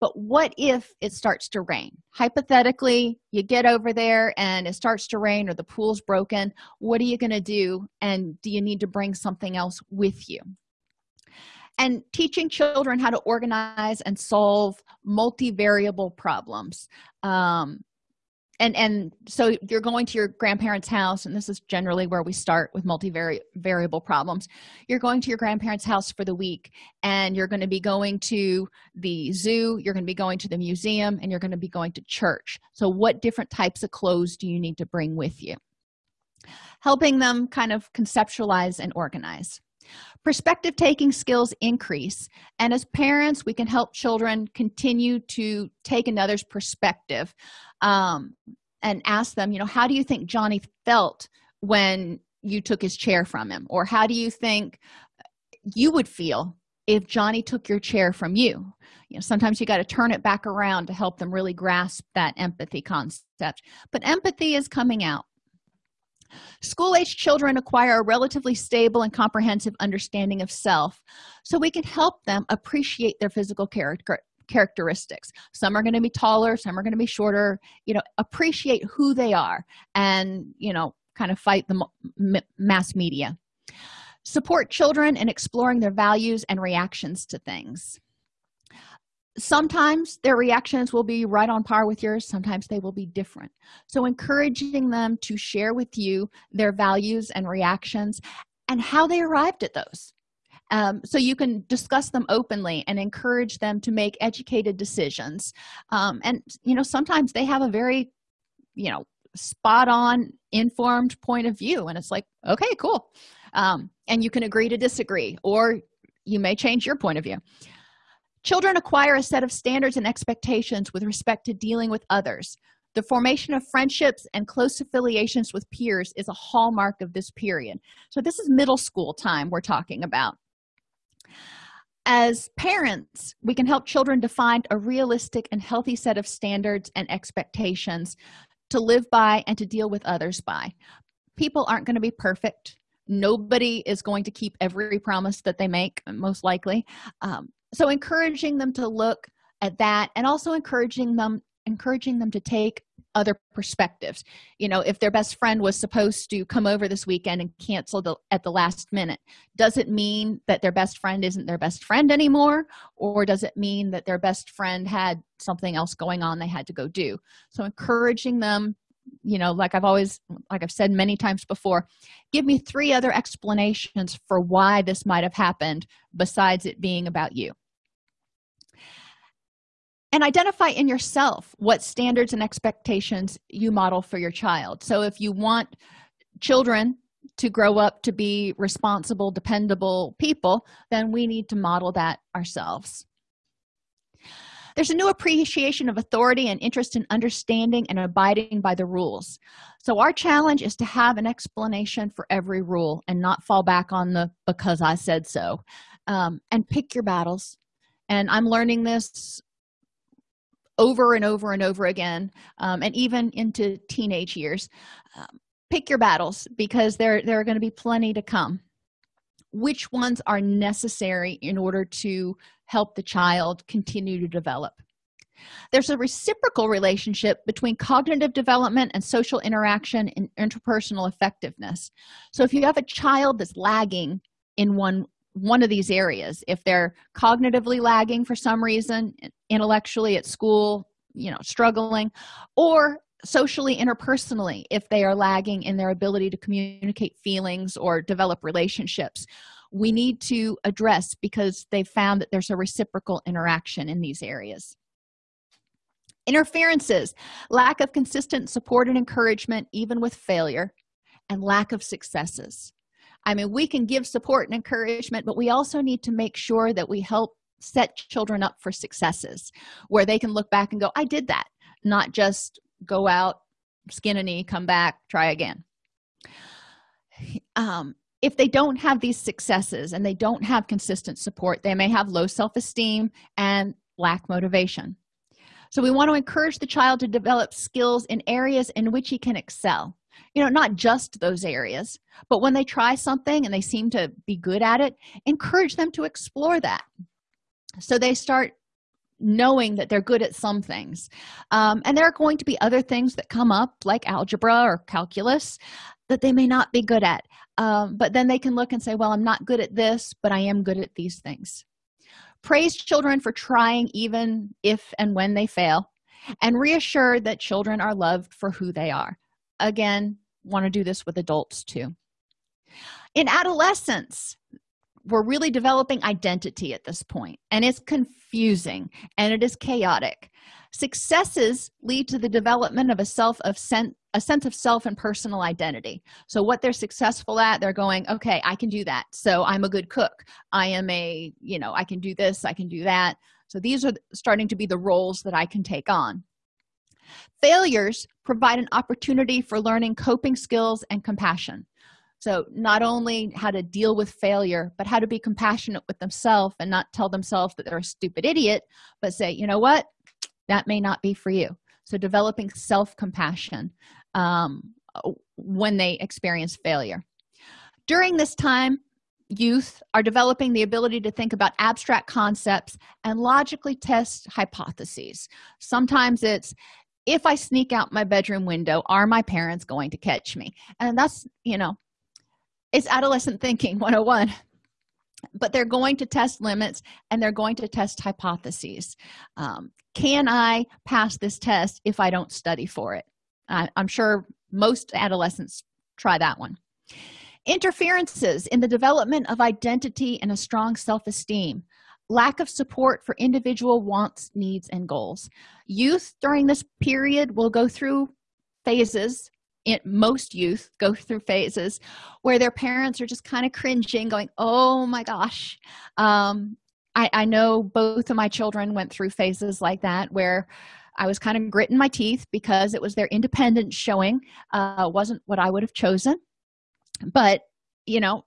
Speaker 1: But what if it starts to rain? Hypothetically you get over there and it starts to rain or the pool's broken. What are you going to do? And do you need to bring something else with you and teaching children how to organize and solve multivariable problems. Um, and and so you're going to your grandparents house and this is generally where we start with multivariable problems. You're going to your grandparents house for the week and you're going to be going to the zoo you're going to be going to the museum and you're going to be going to church. So what different types of clothes do you need to bring with you? Helping them kind of conceptualize and organize perspective taking skills increase and as parents we can help children continue to take another's perspective um, and ask them you know how do you think johnny felt when you took his chair from him? Or how do you think you would feel if johnny took your chair from you? You know sometimes you got to turn it back around to help them really grasp that empathy concept. But empathy is coming out school-age children acquire a relatively stable and comprehensive understanding of self so we can help them appreciate their physical character characteristics. Some are going to be taller some are going to be shorter you know appreciate who they are and you know kind of fight the mass media. Support children in exploring their values and reactions to things sometimes their reactions will be right on par with yours sometimes they will be different. So encouraging them to share with you their values and reactions and how they arrived at those. Um, so you can discuss them openly and encourage them to make educated decisions. Um, and you know sometimes they have a very you know spot on informed point of view and it's like okay cool. Um, and you can agree to disagree or you may change your point of view children acquire a set of standards and expectations with respect to dealing with others. The formation of friendships and close affiliations with peers is a hallmark of this period. So this is middle school time we're talking about. As parents we can help children define a realistic and healthy set of standards and expectations to live by and to deal with others by. People aren't going to be perfect. Nobody is going to keep every promise that they make most likely. Um, so encouraging them to look at that and also encouraging them encouraging them to take other perspectives. You know if their best friend was supposed to come over this weekend and cancel the, at the last minute does it mean that their best friend isn't their best friend anymore? Or does it mean that their best friend had something else going on they had to go do? So encouraging them you know like i've always like i've said many times before give me three other explanations for why this might have happened besides it being about you and identify in yourself what standards and expectations you model for your child. So if you want children to grow up to be responsible dependable people then we need to model that ourselves. There's a new appreciation of authority and interest in understanding and abiding by the rules. So our challenge is to have an explanation for every rule and not fall back on the because i said so. Um, and pick your battles. And i'm learning this over and over and over again um, and even into teenage years. Um, pick your battles because there there are going to be plenty to come. Which ones are necessary in order to help the child continue to develop? There's a reciprocal relationship between cognitive development and social interaction and interpersonal effectiveness. So if you have a child that's lagging in one one of these areas. If they're cognitively lagging for some reason intellectually at school you know struggling or socially interpersonally if they are lagging in their ability to communicate feelings or develop relationships we need to address because they've found that there's a reciprocal interaction in these areas. Interferences lack of consistent support and encouragement even with failure and lack of successes i mean we can give support and encouragement but we also need to make sure that we help set children up for successes where they can look back and go i did that not just go out skin a knee come back try again. Um, if they don't have these successes and they don't have consistent support they may have low self-esteem and lack motivation. So we want to encourage the child to develop skills in areas in which he can excel you know not just those areas but when they try something and they seem to be good at it encourage them to explore that. So they start knowing that they're good at some things. Um, and there are going to be other things that come up like algebra or calculus that they may not be good at. Um, but then they can look and say well i'm not good at this but i am good at these things. Praise children for trying even if and when they fail and reassure that children are loved for who they are again want to do this with adults too. In adolescence we're really developing identity at this point and it's confusing and it is chaotic. Successes lead to the development of a self of a sense of self and personal identity. So what they're successful at they're going okay i can do that. So i'm a good cook. I am a you know i can do this i can do that. So these are starting to be the roles that i can take on failures provide an opportunity for learning coping skills and compassion. So not only how to deal with failure but how to be compassionate with themselves and not tell themselves that they're a stupid idiot but say you know what? That may not be for you. So developing self-compassion um, when they experience failure. During this time youth are developing the ability to think about abstract concepts and logically test hypotheses. Sometimes it's if i sneak out my bedroom window are my parents going to catch me? And that's you know it's adolescent thinking 101 but they're going to test limits and they're going to test hypotheses. Um, can i pass this test if i don't study for it? I, i'm sure most adolescents try that one. Interferences in the development of identity and a strong self-esteem. Lack of support for individual wants needs and goals youth during this period will go through phases. In most youth go through phases where their parents are just kind of cringing going oh my gosh. Um, I, I know both of my children went through phases like that where i was kind of gritting my teeth because it was their independence showing uh, wasn't what i would have chosen. But you know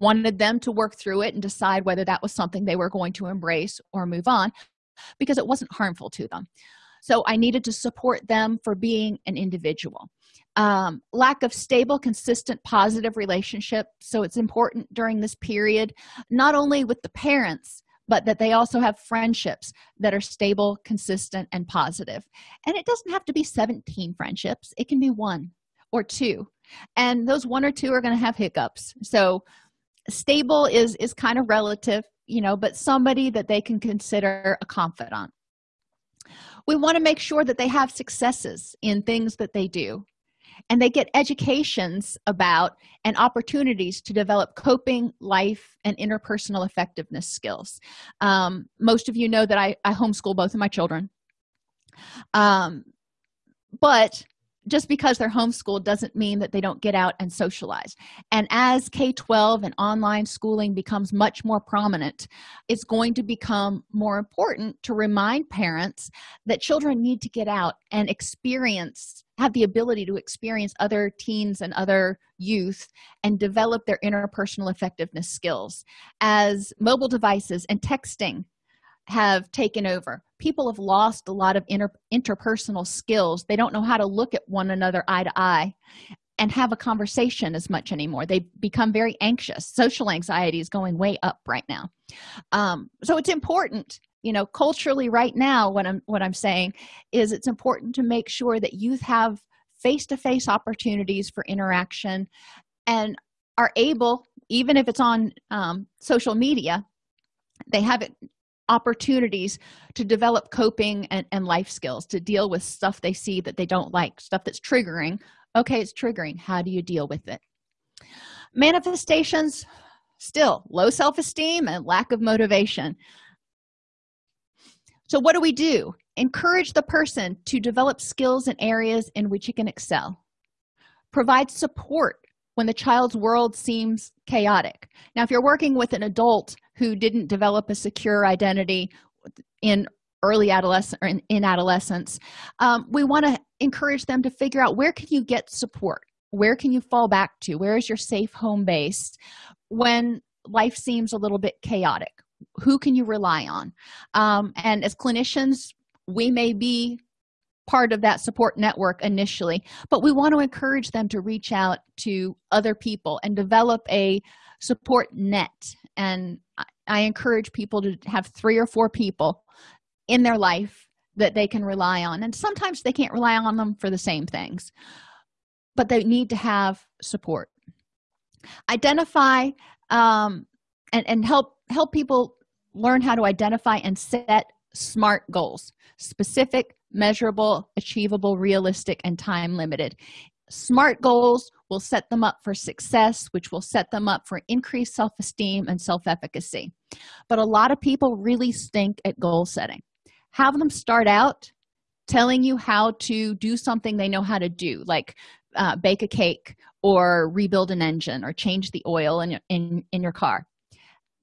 Speaker 1: wanted them to work through it and decide whether that was something they were going to embrace or move on because it wasn't harmful to them so i needed to support them for being an individual. Um, lack of stable consistent positive relationship. So it's important during this period not only with the parents but that they also have friendships that are stable consistent and positive. And it doesn't have to be 17 friendships. It can be one or two. And those one or two are going to have hiccups. So stable is is kind of relative you know but somebody that they can consider a confidant we want to make sure that they have successes in things that they do. And they get educations about and opportunities to develop coping life and interpersonal effectiveness skills. Um, most of you know that I, I homeschool both of my children. Um, but just because they're homeschooled doesn't mean that they don't get out and socialize. And as k-12 and online schooling becomes much more prominent it's going to become more important to remind parents that children need to get out and experience have the ability to experience other teens and other youth and develop their interpersonal effectiveness skills. As mobile devices and texting have taken over. People have lost a lot of inter interpersonal skills. They don't know how to look at one another eye to eye and have a conversation as much anymore. They become very anxious. Social anxiety is going way up right now. Um, so it's important you know culturally right now what i'm what i'm saying is it's important to make sure that youth have face-to-face opportunities for interaction and are able even if it's on um, social media they have it opportunities to develop coping and, and life skills to deal with stuff they see that they don't like stuff that's triggering. Okay it's triggering. How do you deal with it? Manifestations still low self-esteem and lack of motivation. So what do we do? Encourage the person to develop skills in areas in which he can excel. Provide support when the child's world seems chaotic. Now if you're working with an adult who didn't develop a secure identity in early adolescent or in, in adolescence um, we want to encourage them to figure out where can you get support? Where can you fall back to? Where is your safe home base when life seems a little bit chaotic? Who can you rely on? Um, and as clinicians we may be part of that support network initially but we want to encourage them to reach out to other people and develop a support net and i encourage people to have three or four people in their life that they can rely on and sometimes they can't rely on them for the same things but they need to have support. Identify um, and, and help help people learn how to identify and set smart goals specific measurable achievable realistic and time limited smart goals will set them up for success which will set them up for increased self-esteem and self-efficacy. But a lot of people really stink at goal setting. Have them start out telling you how to do something they know how to do like uh, bake a cake or rebuild an engine or change the oil in, in in your car.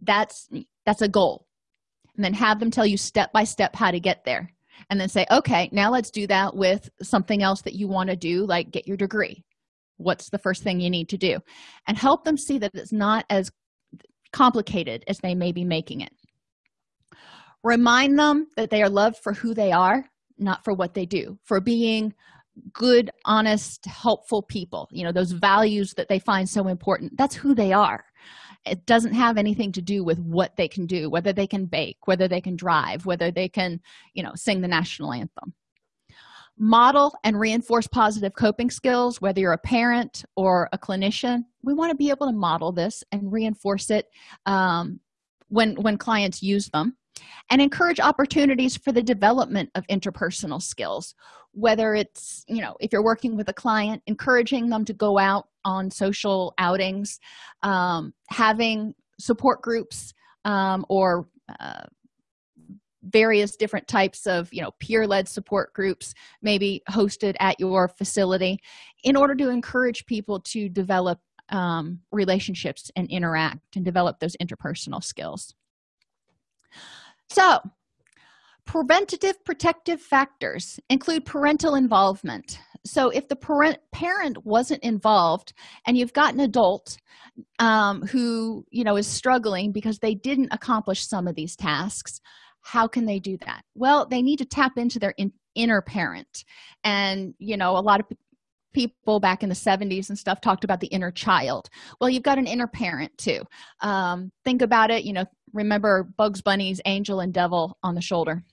Speaker 1: That's that's a goal. And then have them tell you step by step how to get there and then say okay now let's do that with something else that you want to do like get your degree. What's the first thing you need to do? And help them see that it's not as complicated as they may be making it. Remind them that they are loved for who they are not for what they do. For being good honest helpful people you know those values that they find so important. That's who they are it doesn't have anything to do with what they can do whether they can bake whether they can drive whether they can you know sing the national anthem. Model and reinforce positive coping skills whether you're a parent or a clinician. We want to be able to model this and reinforce it um, when when clients use them and encourage opportunities for the development of interpersonal skills whether it's you know if you're working with a client encouraging them to go out on social outings um, having support groups um, or uh, various different types of you know peer-led support groups maybe hosted at your facility in order to encourage people to develop um, relationships and interact and develop those interpersonal skills so preventative protective factors include parental involvement. So if the parent parent wasn't involved and you've got an adult um, who you know is struggling because they didn't accomplish some of these tasks how can they do that? Well they need to tap into their in, inner parent. And you know a lot of people back in the 70s and stuff talked about the inner child. Well you've got an inner parent too. Um, think about it you know remember bugs bunny's angel and devil on the shoulder.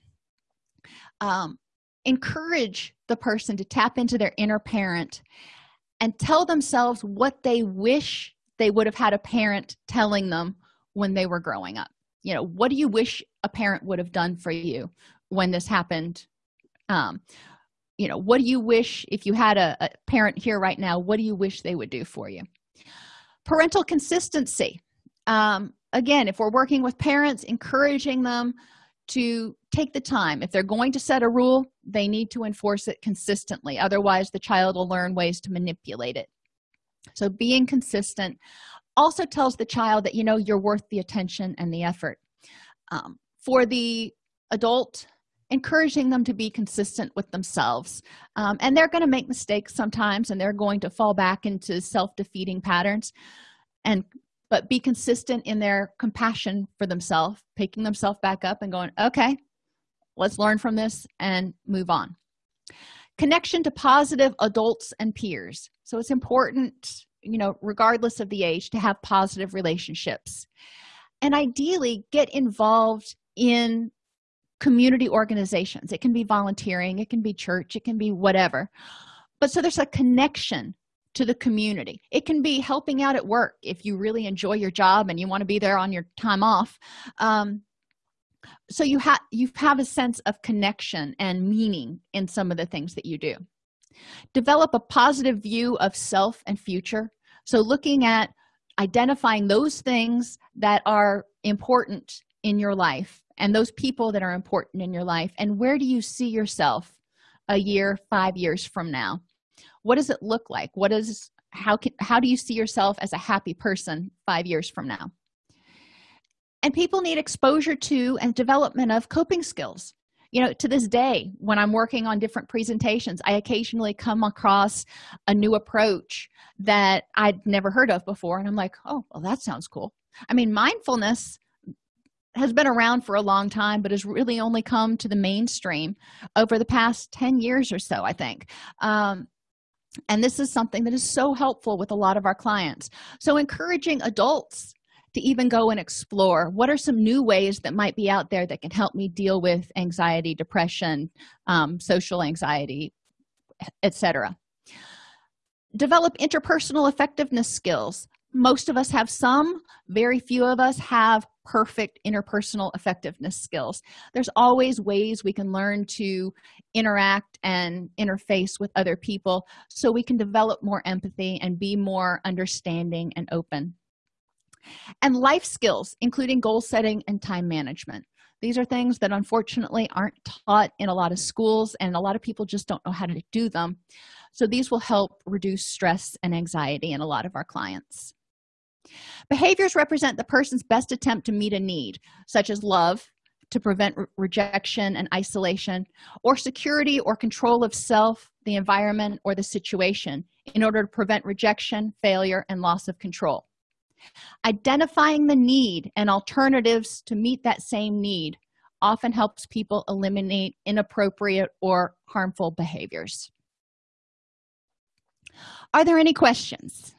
Speaker 1: Um, encourage the person to tap into their inner parent and tell themselves what they wish they would have had a parent telling them when they were growing up. You know what do you wish a parent would have done for you when this happened? Um you know what do you wish if you had a, a parent here right now what do you wish they would do for you? Parental consistency. Um again if we're working with parents encouraging them to take the time. If they're going to set a rule they need to enforce it consistently. Otherwise the child will learn ways to manipulate it. So being consistent also tells the child that you know you're worth the attention and the effort. Um, for the adult encouraging them to be consistent with themselves. Um, and they're going to make mistakes sometimes and they're going to fall back into self-defeating patterns. And but be consistent in their compassion for themselves picking themselves back up and going okay let's learn from this and move on. Connection to positive adults and peers. So it's important you know regardless of the age to have positive relationships. And ideally get involved in community organizations. It can be volunteering it can be church it can be whatever. But so there's a connection to the community. It can be helping out at work if you really enjoy your job and you want to be there on your time off. Um, so you have you have a sense of connection and meaning in some of the things that you do. Develop a positive view of self and future. So looking at identifying those things that are important in your life and those people that are important in your life and where do you see yourself a year five years from now what does it look like? What is how can how do you see yourself as a happy person five years from now? And people need exposure to and development of coping skills. You know to this day when i'm working on different presentations i occasionally come across a new approach that i'd never heard of before and i'm like oh well that sounds cool. I mean mindfulness has been around for a long time but has really only come to the mainstream over the past 10 years or so i think. Um, and this is something that is so helpful with a lot of our clients. So encouraging adults to even go and explore what are some new ways that might be out there that can help me deal with anxiety depression um, social anxiety etc develop interpersonal effectiveness skills. Most of us have some very few of us have perfect interpersonal effectiveness skills. There's always ways we can learn to interact and interface with other people so we can develop more empathy and be more understanding and open. And life skills including goal setting and time management. These are things that unfortunately aren't taught in a lot of schools and a lot of people just don't know how to do them. So these will help reduce stress and anxiety in a lot of our clients behaviors represent the person's best attempt to meet a need such as love to prevent re rejection and isolation or security or control of self the environment or the situation in order to prevent rejection failure and loss of control. Identifying the need and alternatives to meet that same need often helps people eliminate inappropriate or harmful behaviors. Are there any questions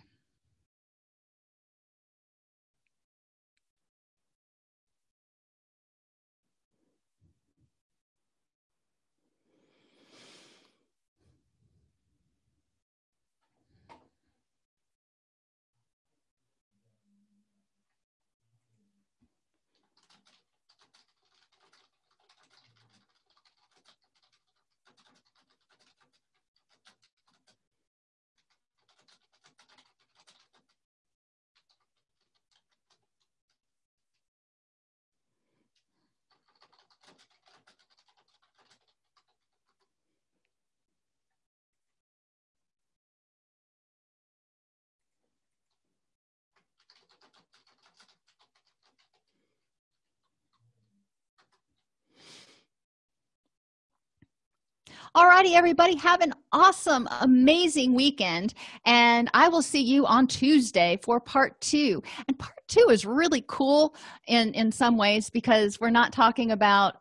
Speaker 1: alrighty everybody have an awesome amazing weekend and i will see you on tuesday for part two. And part two is really cool in in some ways because we're not talking about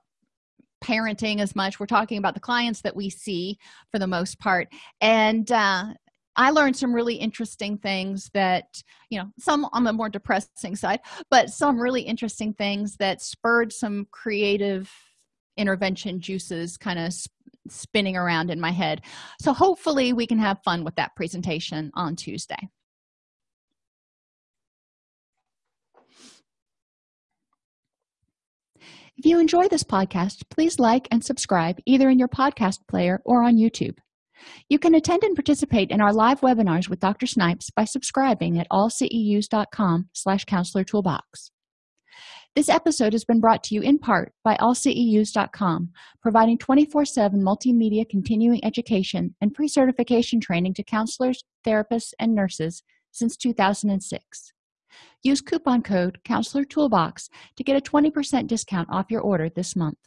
Speaker 1: parenting as much. We're talking about the clients that we see for the most part. And uh, i learned some really interesting things that you know some on the more depressing side but some really interesting things that spurred some creative intervention juices kind of spinning around in my head. So hopefully we can have fun with that presentation on tuesday. If you enjoy this podcast please like and subscribe either in your podcast player or on youtube. You can attend and participate in our live webinars with dr snipes by subscribing at allceus.com slash counselor toolbox this episode has been brought to you in part by allceus.com, providing 24-7 multimedia continuing education and pre-certification training to counselors, therapists, and nurses since 2006. Use coupon code Counselor Toolbox to get a 20% discount off your order this month.